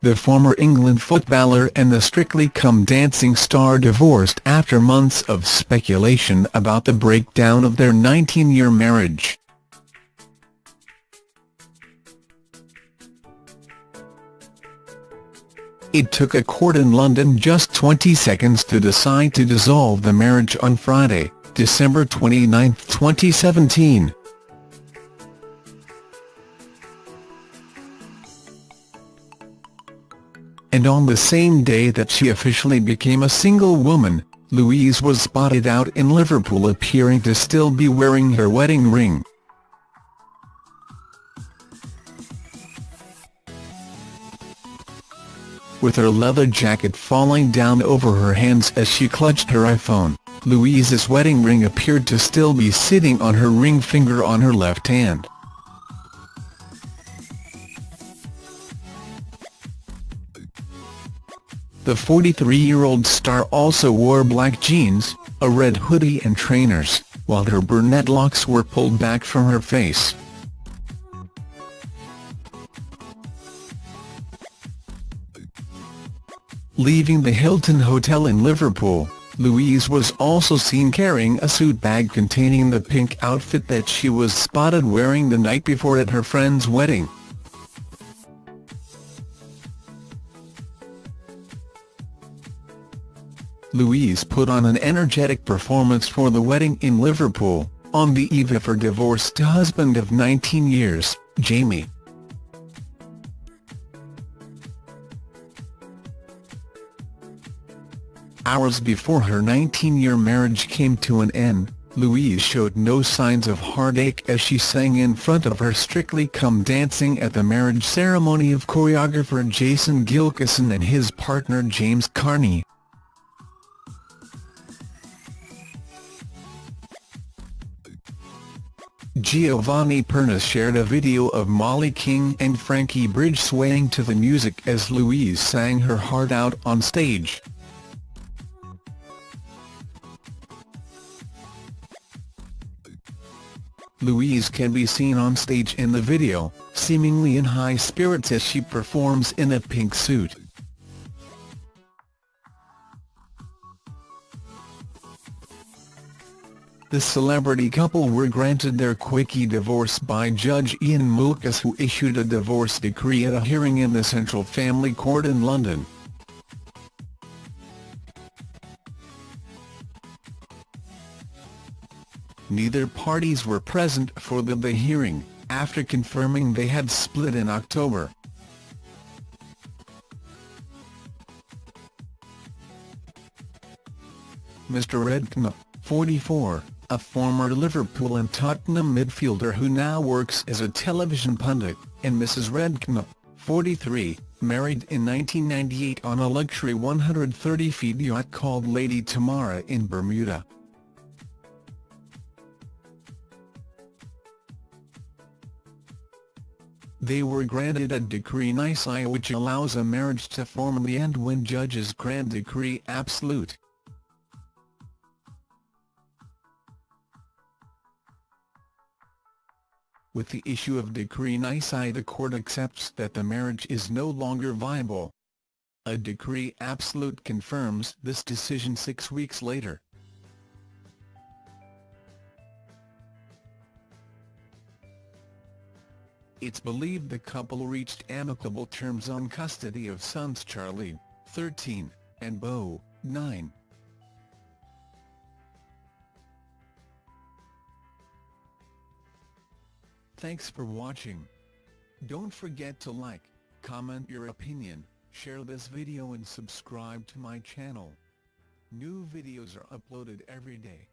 the former England footballer and the Strictly Come Dancing star divorced after months of speculation about the breakdown of their 19-year marriage. It took a court in London just 20 seconds to decide to dissolve the marriage on Friday, December 29, 2017. And on the same day that she officially became a single woman, Louise was spotted out in Liverpool appearing to still be wearing her wedding ring. With her leather jacket falling down over her hands as she clutched her iPhone, Louise's wedding ring appeared to still be sitting on her ring finger on her left hand. The 43-year-old star also wore black jeans, a red hoodie and trainers, while her brunette locks were pulled back from her face. Leaving the Hilton Hotel in Liverpool, Louise was also seen carrying a suit bag containing the pink outfit that she was spotted wearing the night before at her friend's wedding. Louise put on an energetic performance for the wedding in Liverpool, on the eve of her divorced husband of 19 years, Jamie. Hours before her 19-year marriage came to an end, Louise showed no signs of heartache as she sang in front of her Strictly Come Dancing at the marriage ceremony of choreographer Jason Gilkison and his partner James Carney. Giovanni Pernice shared a video of Molly King and Frankie Bridge swaying to the music as Louise sang her heart out on stage. Louise can be seen on stage in the video, seemingly in high spirits as she performs in a pink suit. The celebrity couple were granted their quickie divorce by Judge Ian Moulkes who issued a divorce decree at a hearing in the Central Family Court in London. Neither parties were present for the, the hearing, after confirming they had split in October. Mr Redknapp, 44, a former Liverpool and Tottenham midfielder who now works as a television pundit, and Mrs Redknapp, 43, married in 1998 on a luxury 130-feet yacht called Lady Tamara in Bermuda. They were granted a decree nisi which allows a marriage to formally end when judges grant decree absolute. With the issue of decree nisi the court accepts that the marriage is no longer viable. A decree absolute confirms this decision six weeks later. It's believed the couple reached amicable terms on custody of sons Charlie, 13, and Beau, 9. Thanks for watching. Don't forget to like, comment your opinion, share this video and subscribe to my channel. New videos are uploaded every day.